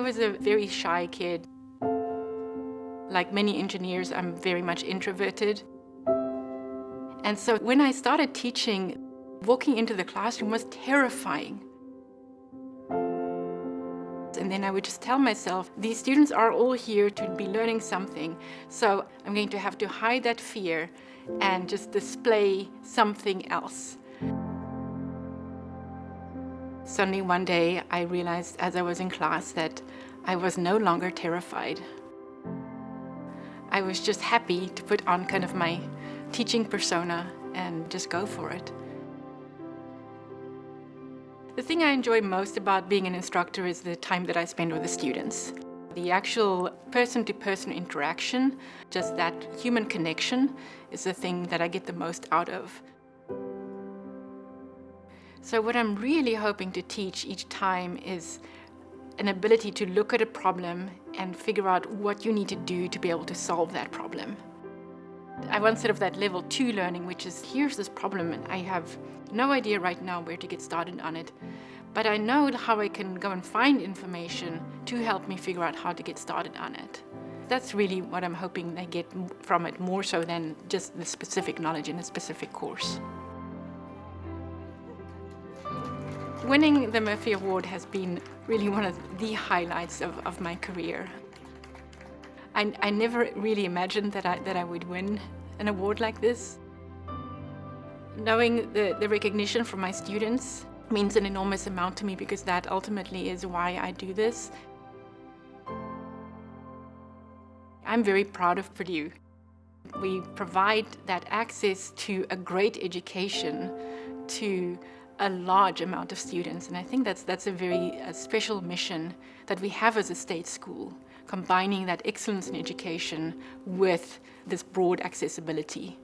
I was a very shy kid. Like many engineers, I'm very much introverted. And so when I started teaching, walking into the classroom was terrifying. And then I would just tell myself, these students are all here to be learning something. So I'm going to have to hide that fear and just display something else. Suddenly one day I realized as I was in class that I was no longer terrified. I was just happy to put on kind of my teaching persona and just go for it. The thing I enjoy most about being an instructor is the time that I spend with the students. The actual person-to-person -person interaction, just that human connection, is the thing that I get the most out of. So what I'm really hoping to teach each time is an ability to look at a problem and figure out what you need to do to be able to solve that problem. I want sort of that level two learning, which is here's this problem and I have no idea right now where to get started on it. But I know how I can go and find information to help me figure out how to get started on it. That's really what I'm hoping they get from it, more so than just the specific knowledge in a specific course. Winning the Murphy Award has been really one of the highlights of, of my career. I, I never really imagined that I, that I would win an award like this. Knowing the, the recognition from my students means an enormous amount to me because that ultimately is why I do this. I'm very proud of Purdue. We provide that access to a great education to a large amount of students and I think that's, that's a very a special mission that we have as a state school combining that excellence in education with this broad accessibility.